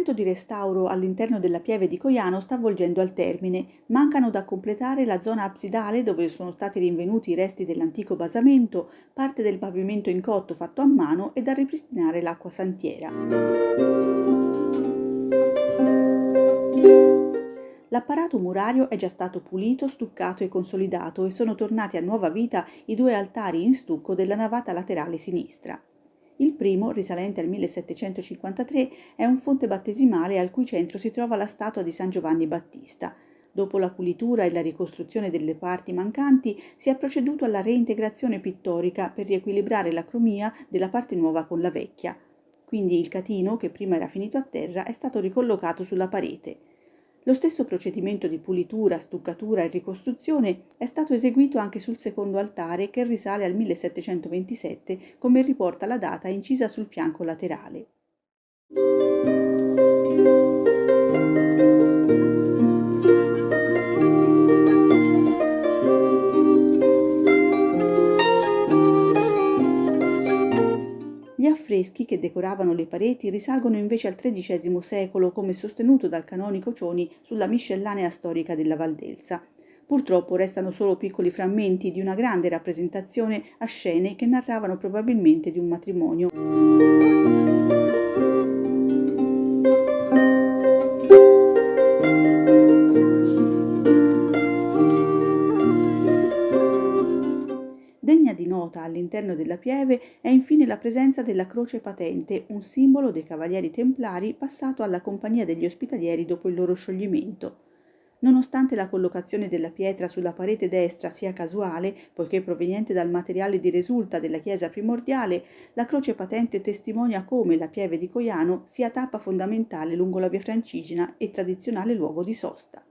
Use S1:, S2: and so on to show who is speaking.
S1: L'intervento di restauro all'interno della pieve di Coiano sta volgendo al termine. Mancano da completare la zona absidale dove sono stati rinvenuti i resti dell'antico basamento, parte del pavimento in cotto fatto a mano e da ripristinare l'acqua santiera. L'apparato murario è già stato pulito, stuccato e consolidato e sono tornati a nuova vita i due altari in stucco della navata laterale sinistra. Il primo, risalente al 1753, è un fonte battesimale al cui centro si trova la statua di San Giovanni Battista. Dopo la pulitura e la ricostruzione delle parti mancanti, si è proceduto alla reintegrazione pittorica per riequilibrare la cromia della parte nuova con la vecchia. Quindi il catino, che prima era finito a terra, è stato ricollocato sulla parete. Lo stesso procedimento di pulitura, stuccatura e ricostruzione è stato eseguito anche sul secondo altare che risale al 1727, come riporta la data incisa sul fianco laterale. Affreschi che decoravano le pareti risalgono invece al XIII secolo, come sostenuto dal canonico Cioni sulla miscellanea storica della Valdelsa. Purtroppo restano solo piccoli frammenti di una grande rappresentazione a scene che narravano probabilmente di un matrimonio. All'interno della pieve è infine la presenza della croce patente, un simbolo dei cavalieri templari passato alla compagnia degli ospitalieri dopo il loro scioglimento. Nonostante la collocazione della pietra sulla parete destra sia casuale, poiché proveniente dal materiale di risulta della chiesa primordiale, la croce patente testimonia come la pieve di Coiano sia tappa fondamentale lungo la via Francigena e tradizionale luogo di sosta.